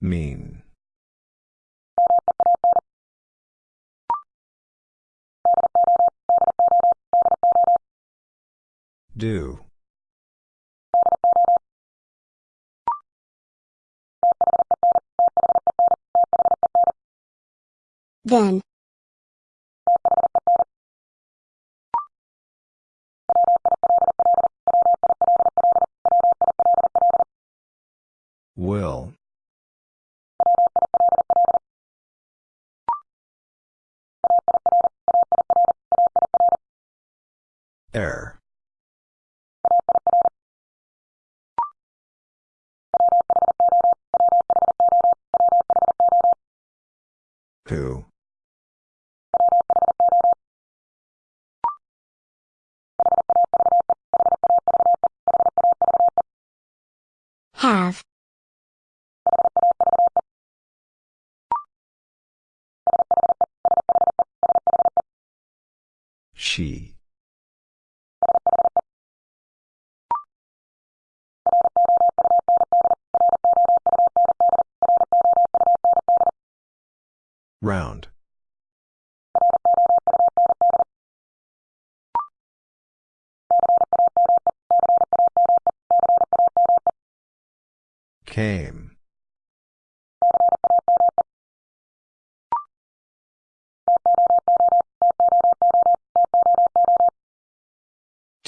Mean. Do. Then.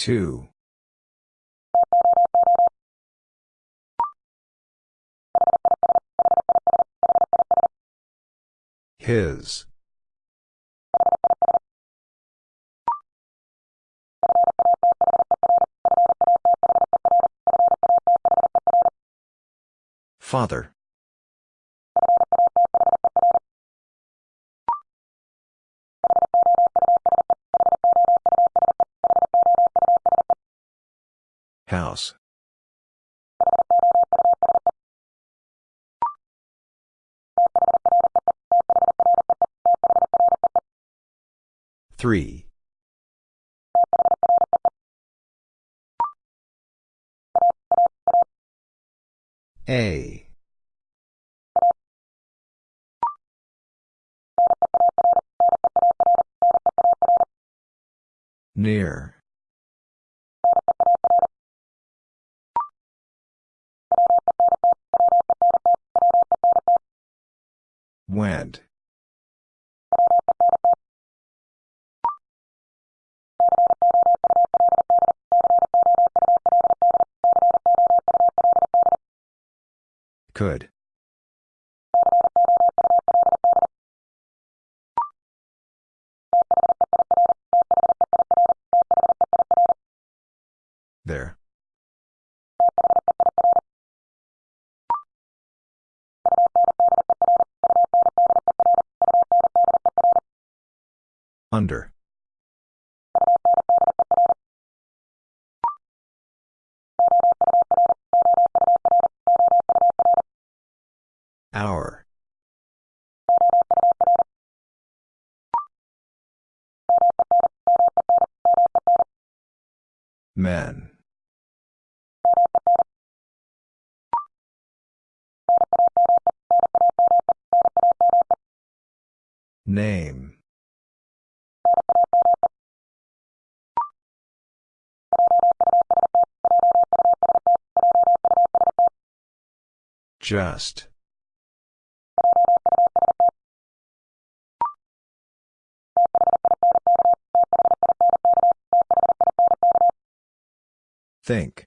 Two. His. Father. Three. A. Near. Could. There. Men. Name. Just. Think.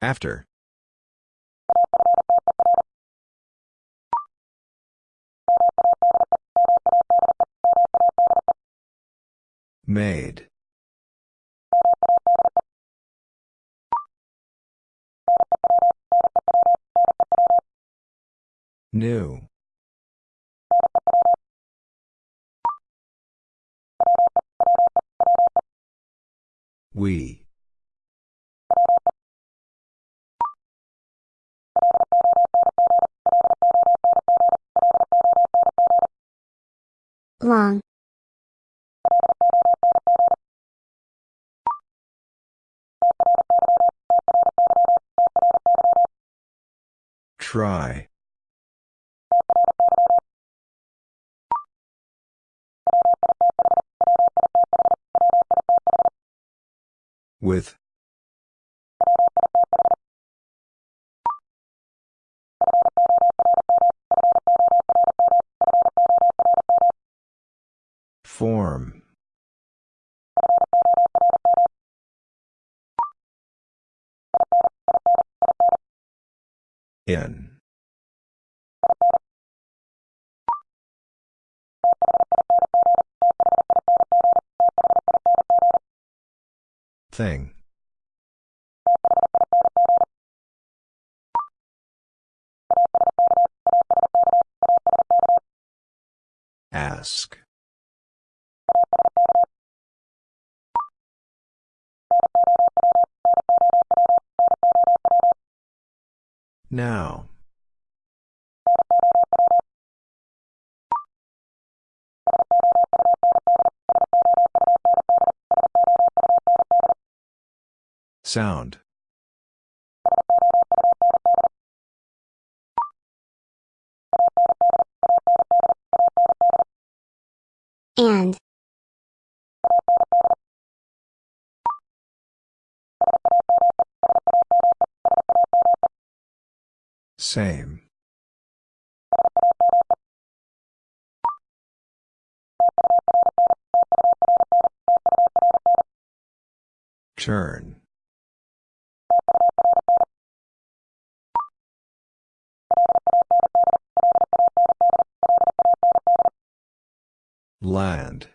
After. Made. New. We. Long. Try. With. Form. In. Thing. Ask. Now. Sound. And. Same. Turn. Land.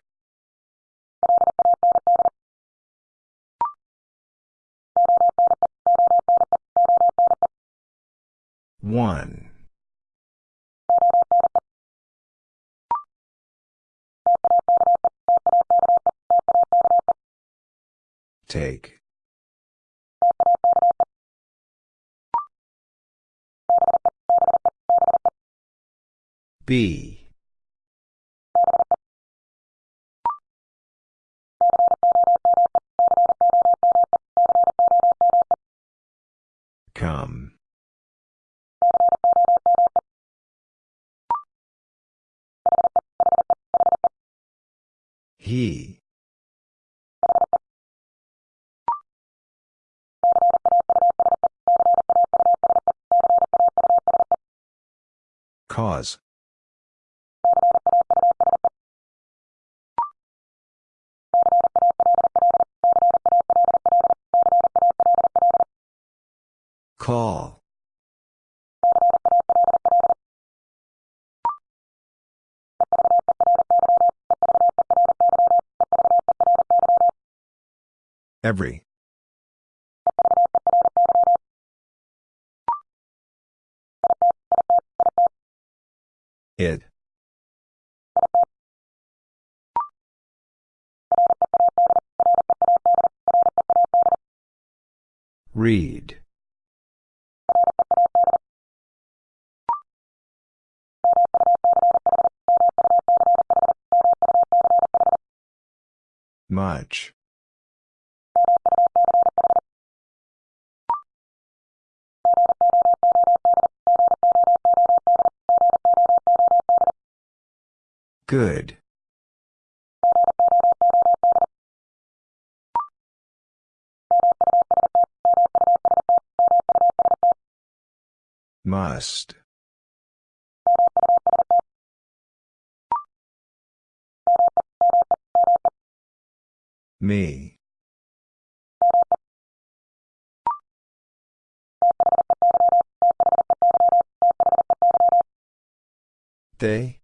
One. Take. B. Cause. Call. Every. It. Read. Much. Good. Must. Me. They?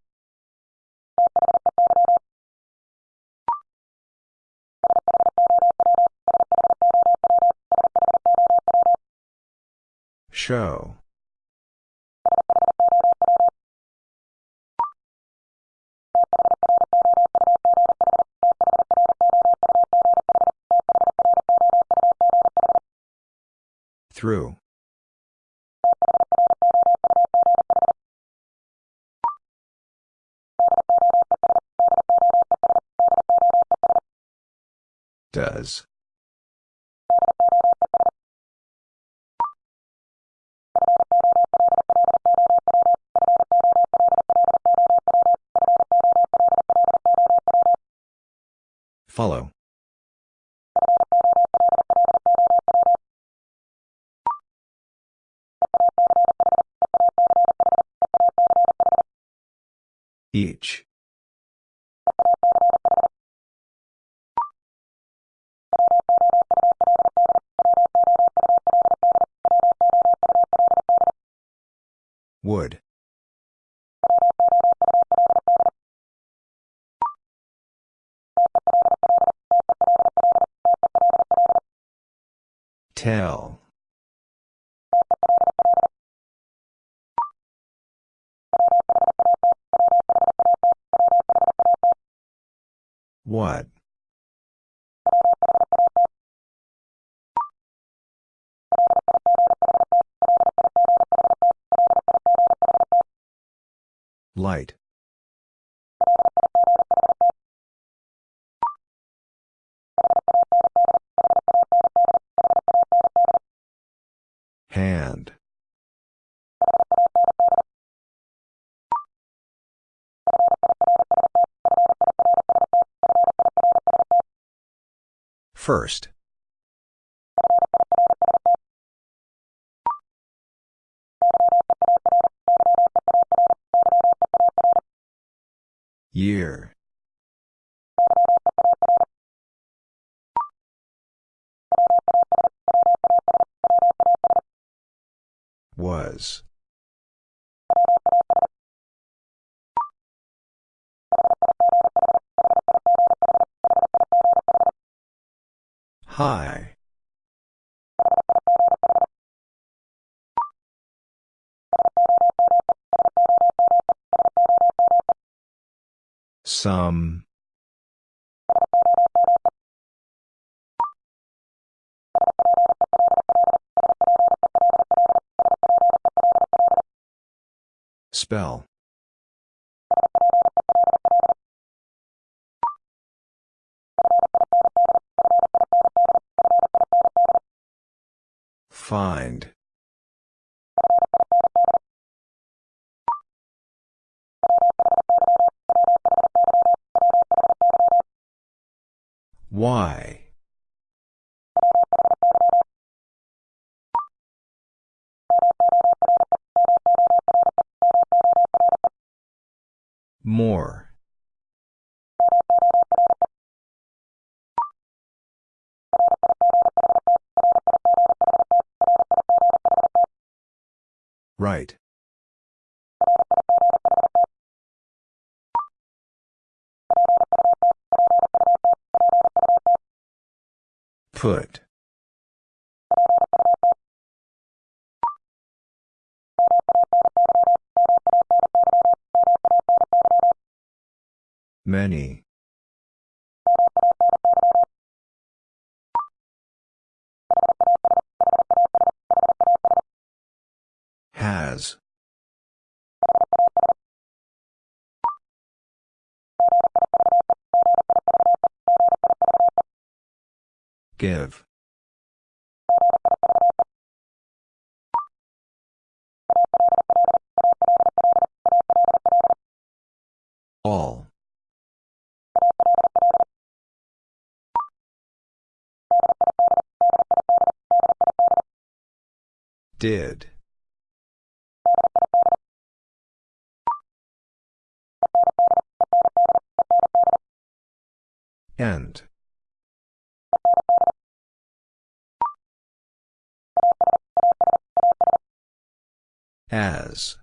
Show. Through. Does. Follow. Each. Would. Light. Hand. First. Year. Was. High. Some. Spell. Find. Why? More. Right. Put. Many. Give. All. Did. End. As.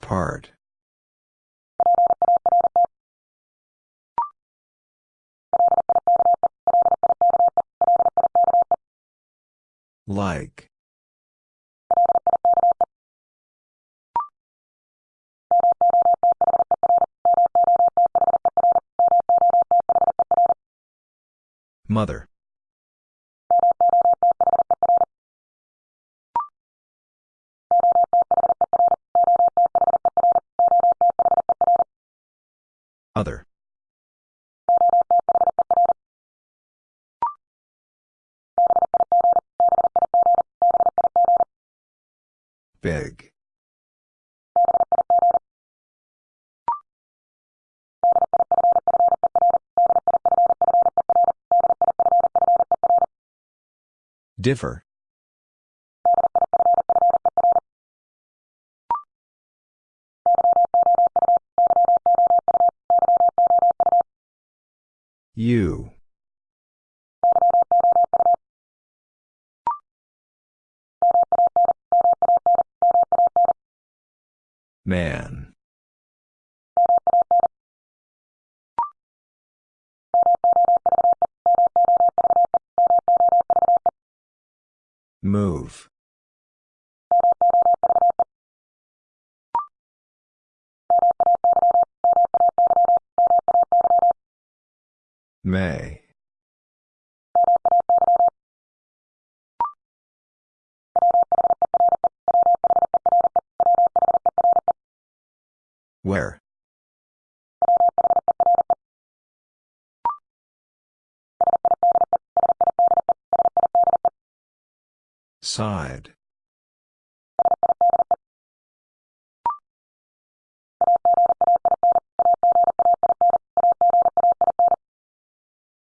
Part. Like. Mother. Other. Big. Differ. You. Man. Move. May. Where? Side.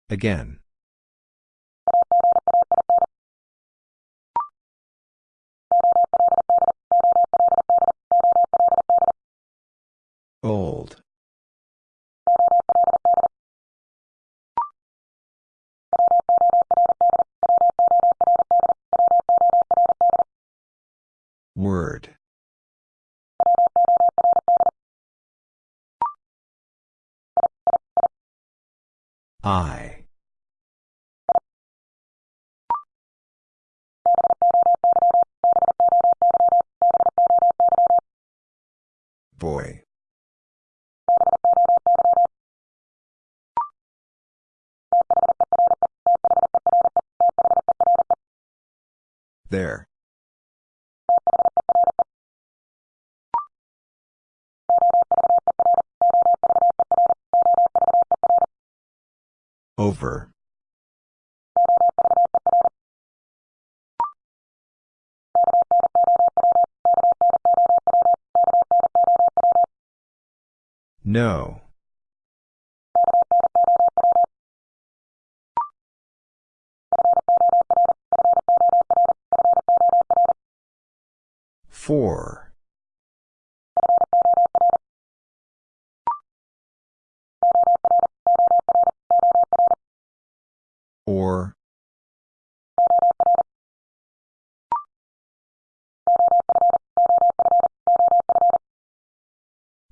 Again. Old. I. Boy. There. Over. No. Four.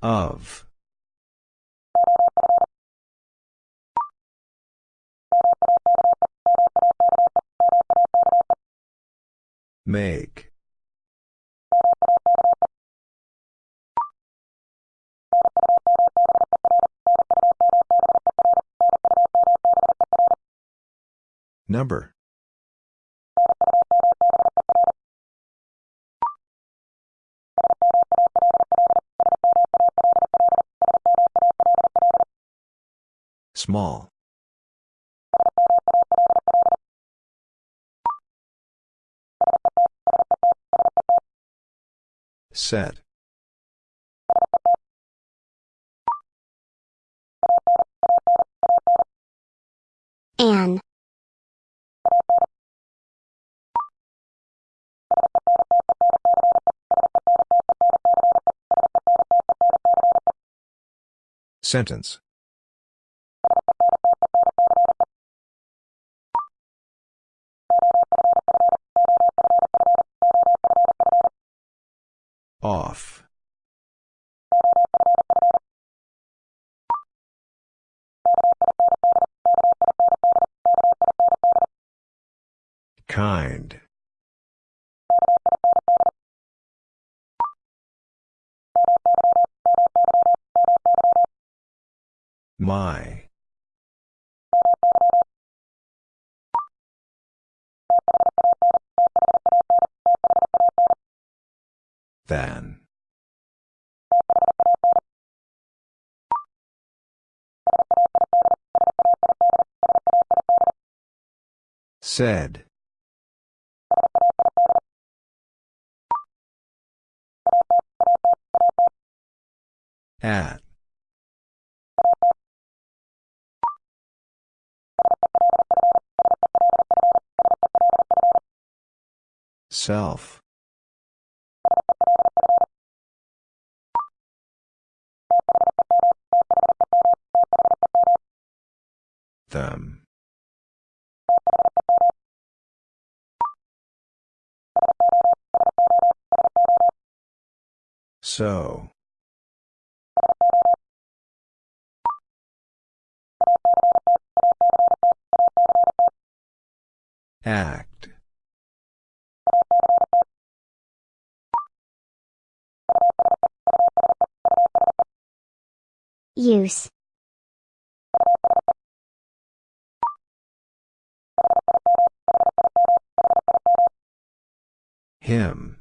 Of. Make. Number. Small. Set. An. Sentence. Off. Kind. My. Than. Said. At. Self. Them. So. Act. Use. Him.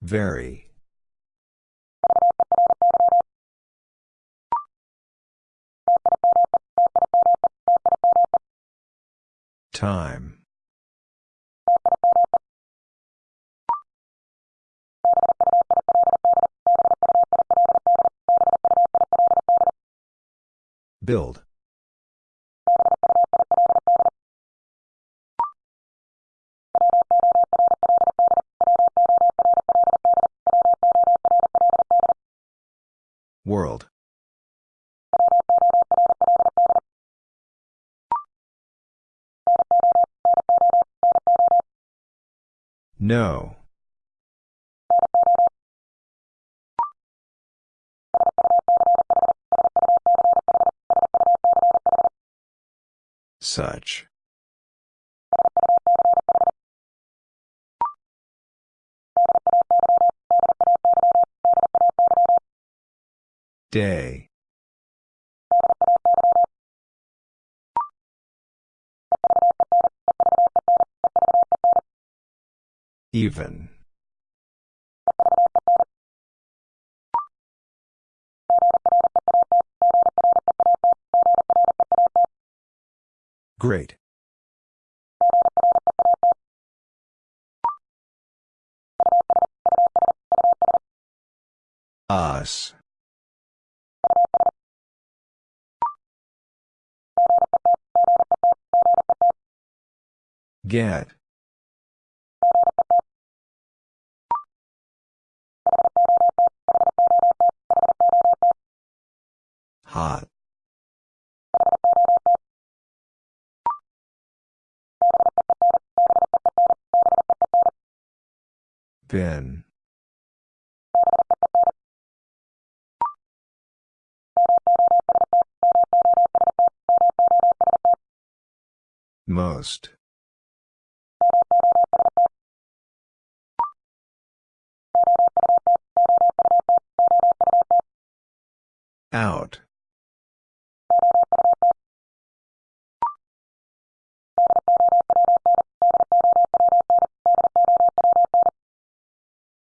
Very. Time. Build. World. No. Such. Day. Even. Great. Us. Get. Hot. Bin. Most. Out.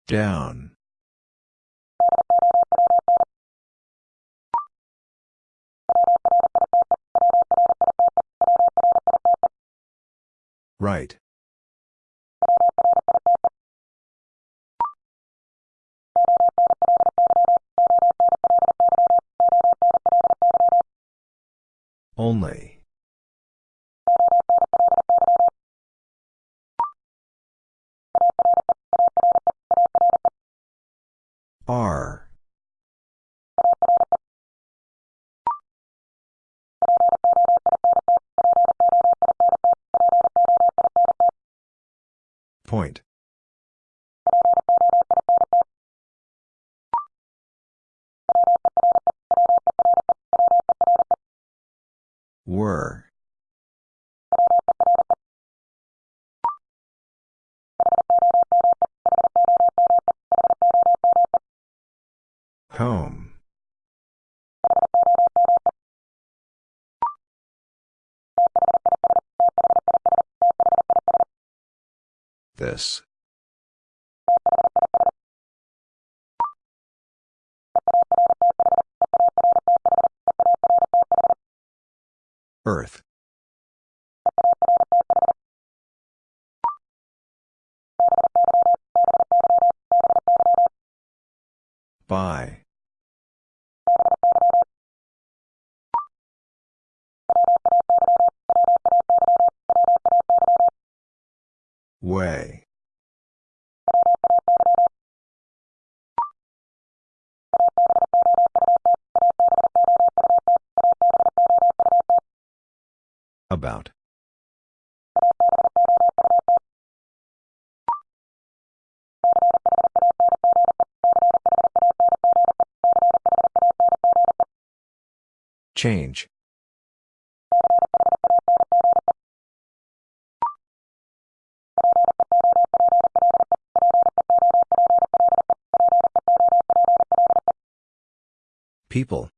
Down. Right. Only. Earth. By. Way. Change. People.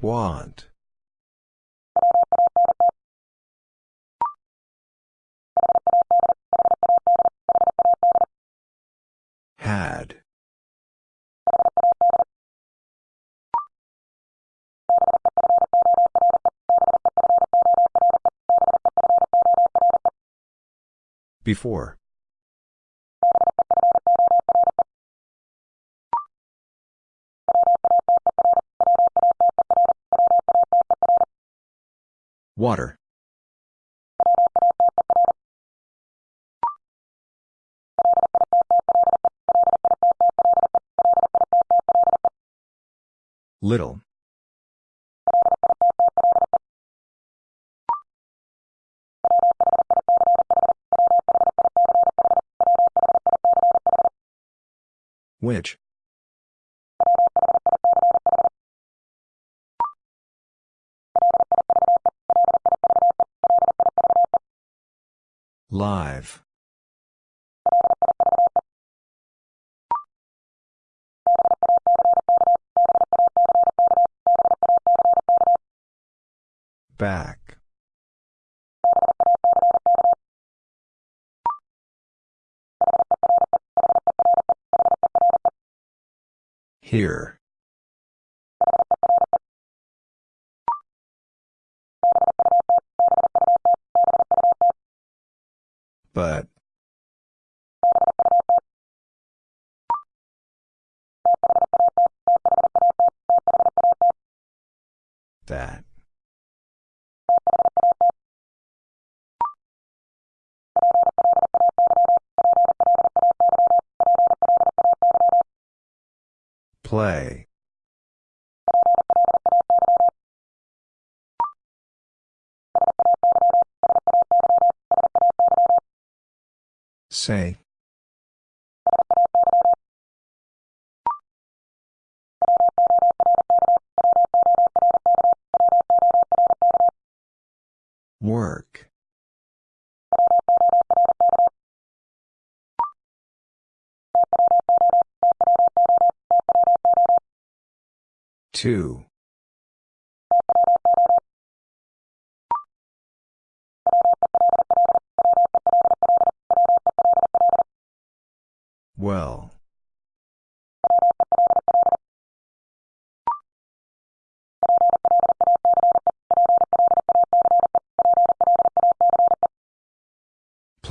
Want. Before. Water. Little. Which? Here. Say. Work. Two.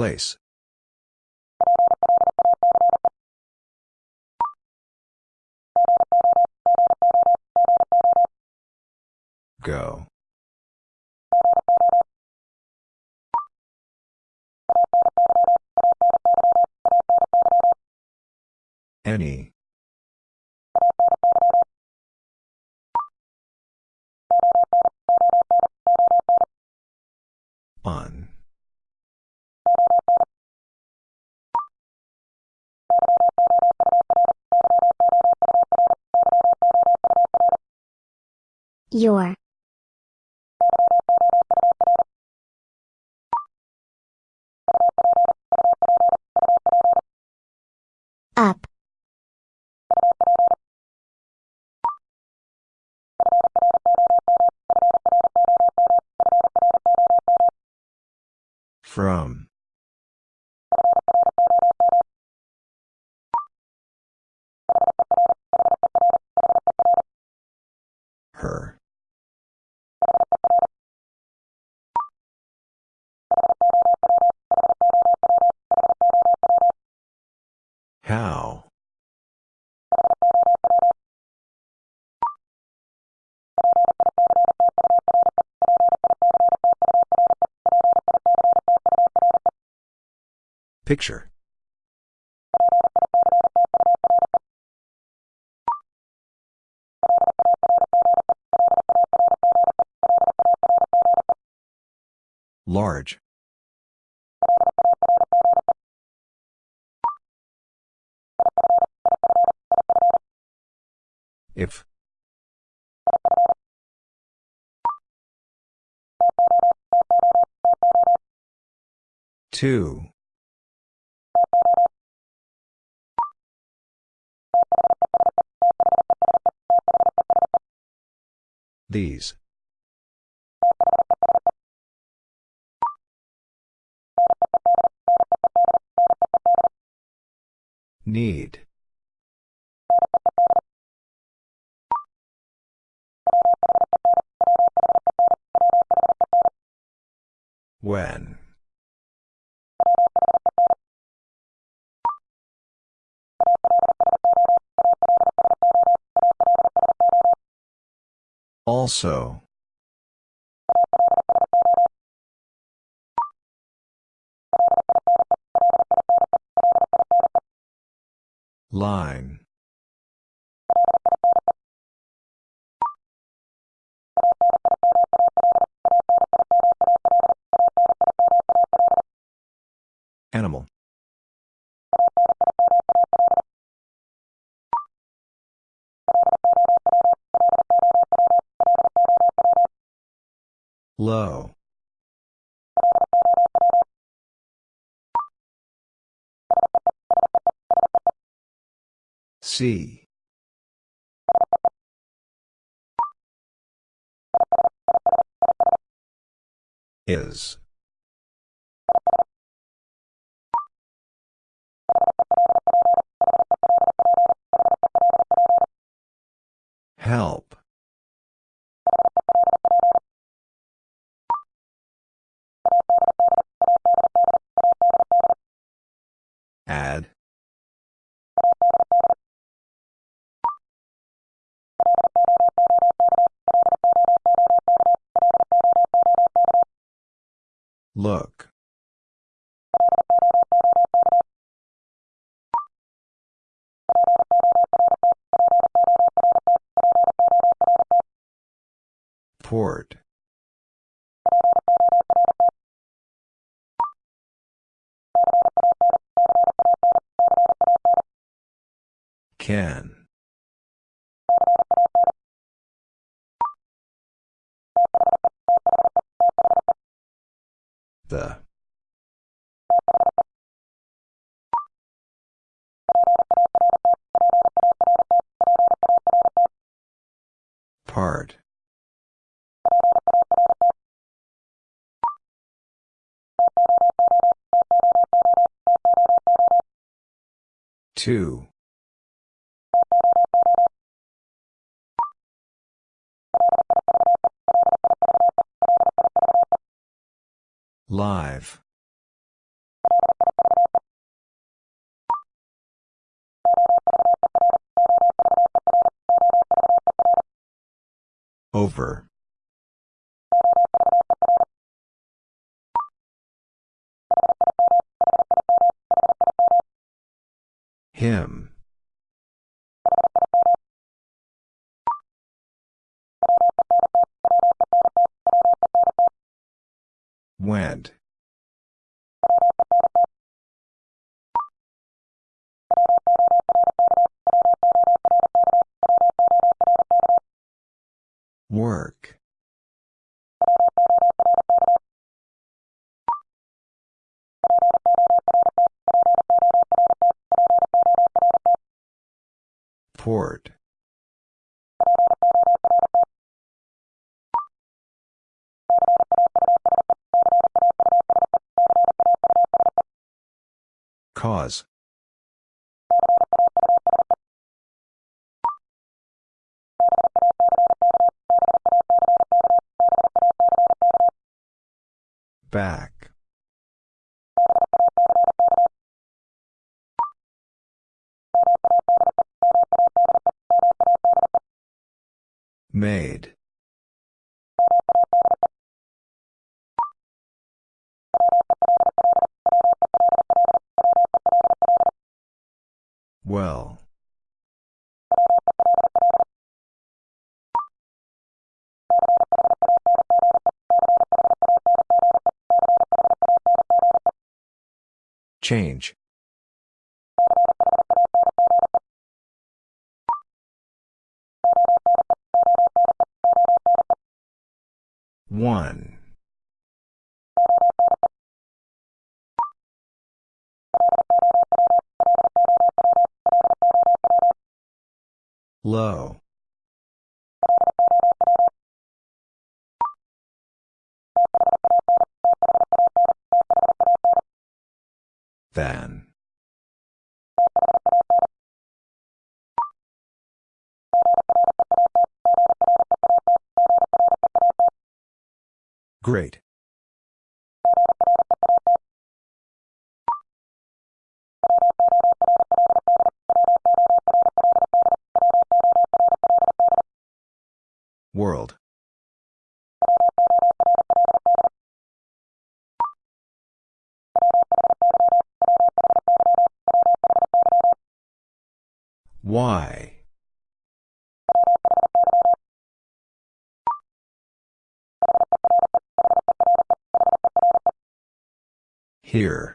Place. Go. Any. Your. Up. From. Picture. Large. If. Two. These. Need. When. Also. Line. Low. C. Is. Help. Look. Port. Can. The. Part. Two. Live. Over. Him. Went. Work. Port. Back. Made. Change. One. Low. Than. Great. Here.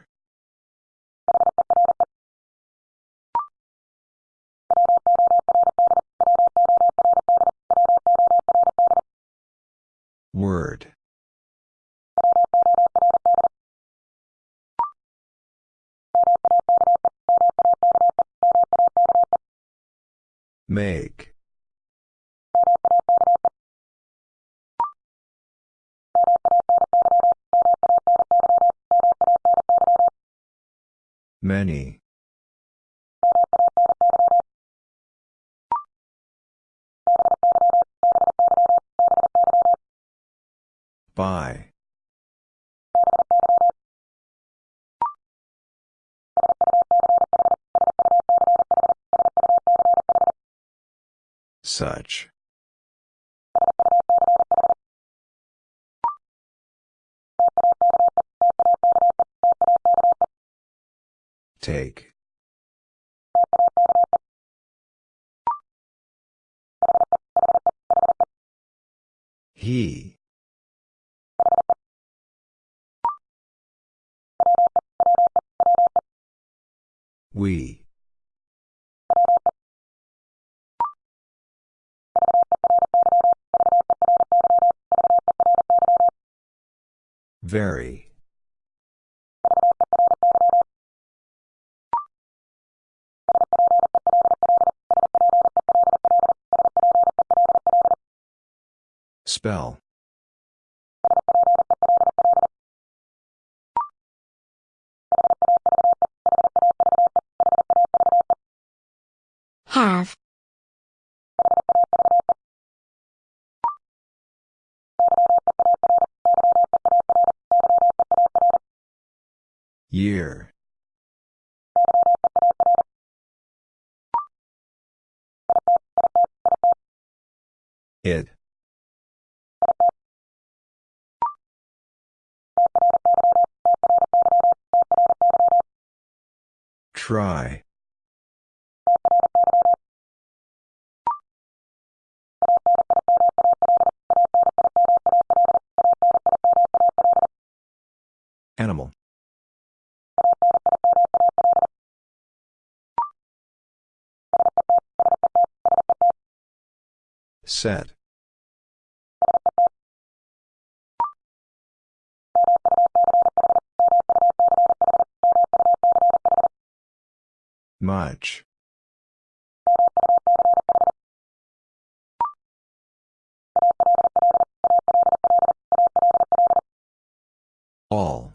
Many. By. Such. Take. He. We. Very. Spell. Have. Year. It. Try. Animal. Set. Much. All.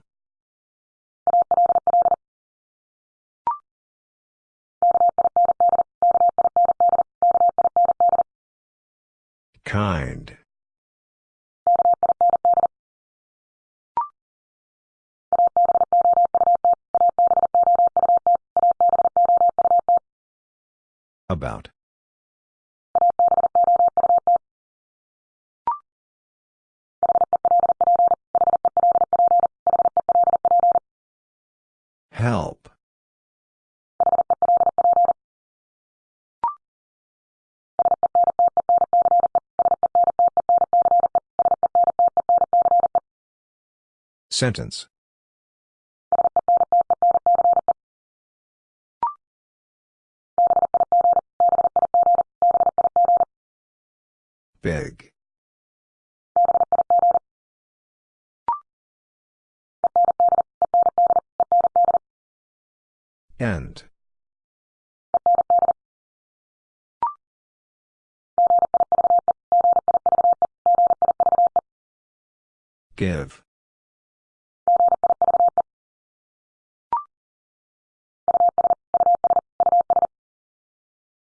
Kind. about. Help. Sentence End. Give.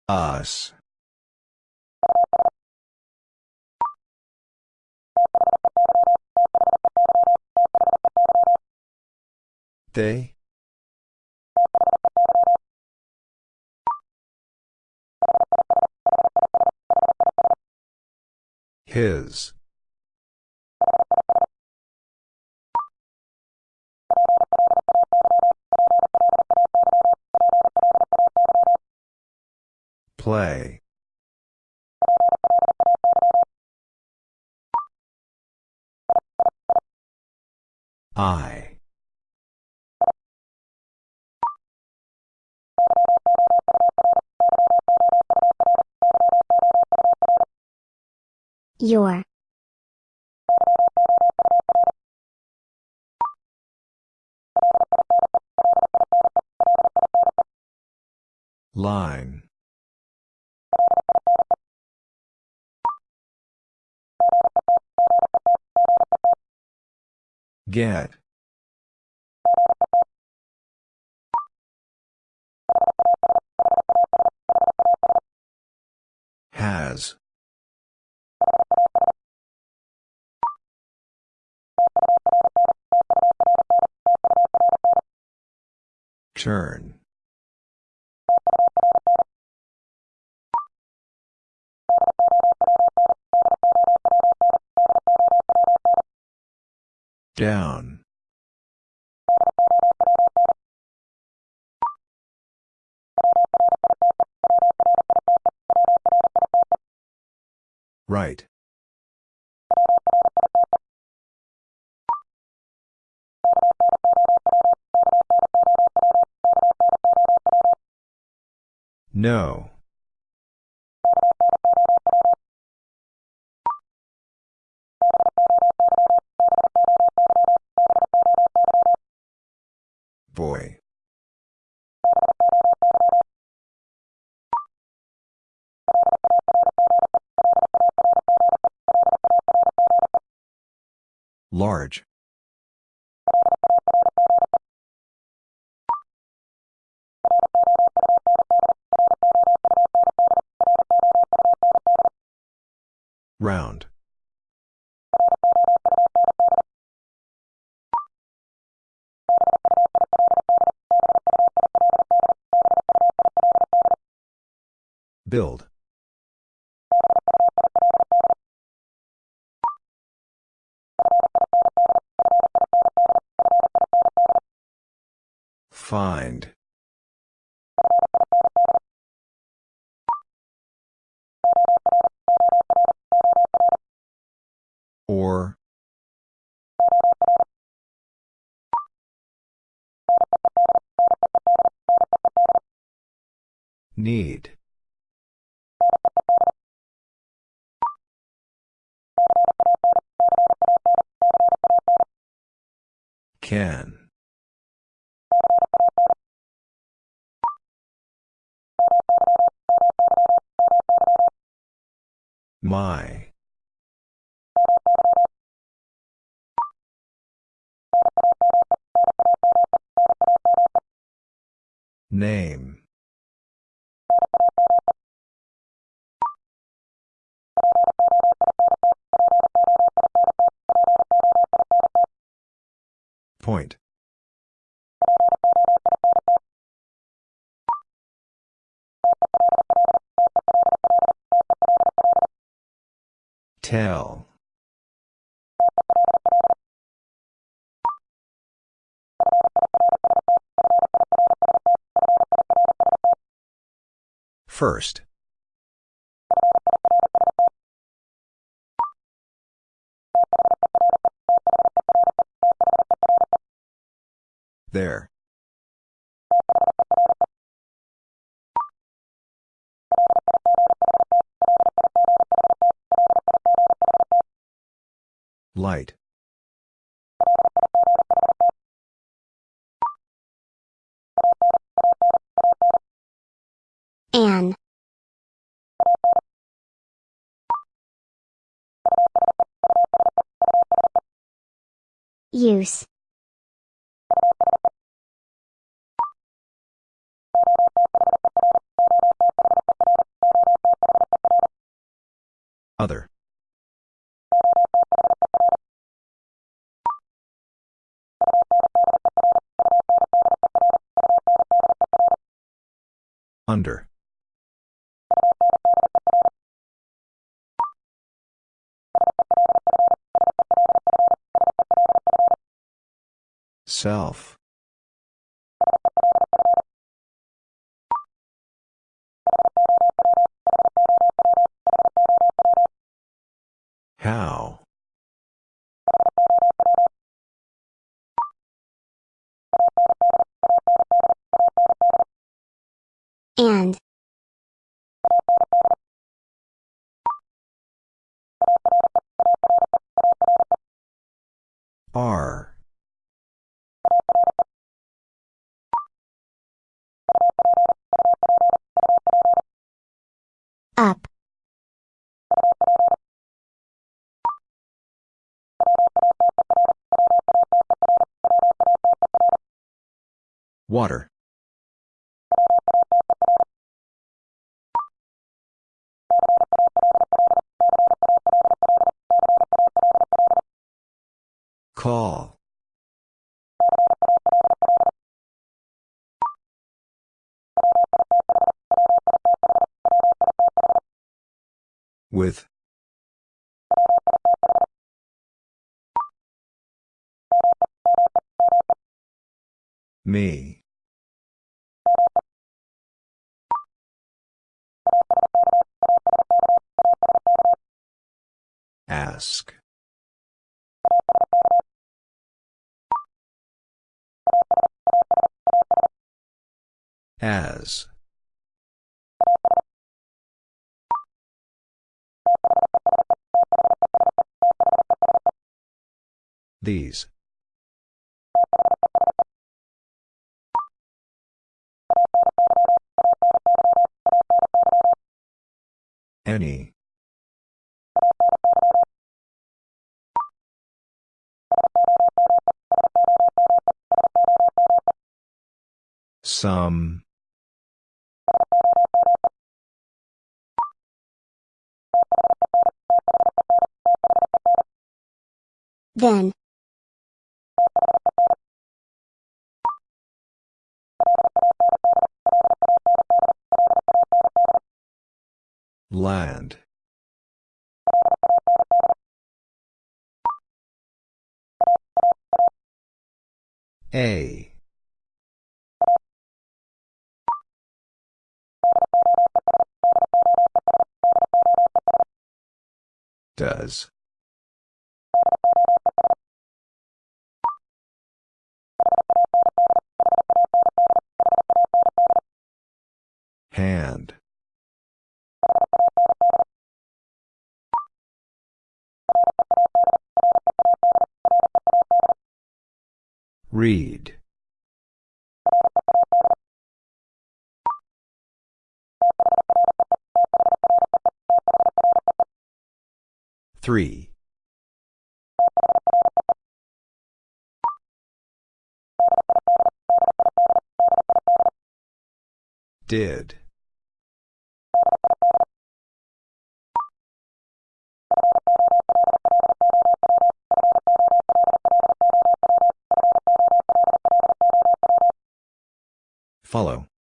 Us. They? His. Play. I. Your. Line. Get. Turn. Down. Right. No. Build. Find. Or. Need. Can. My. Name. Point. Tell. First. There. Light. An. Use. Self. Water. Call. With. Me. Ask. As. These. Any. Some. Then. Land. A. Does. Read. Three. Did. Follow.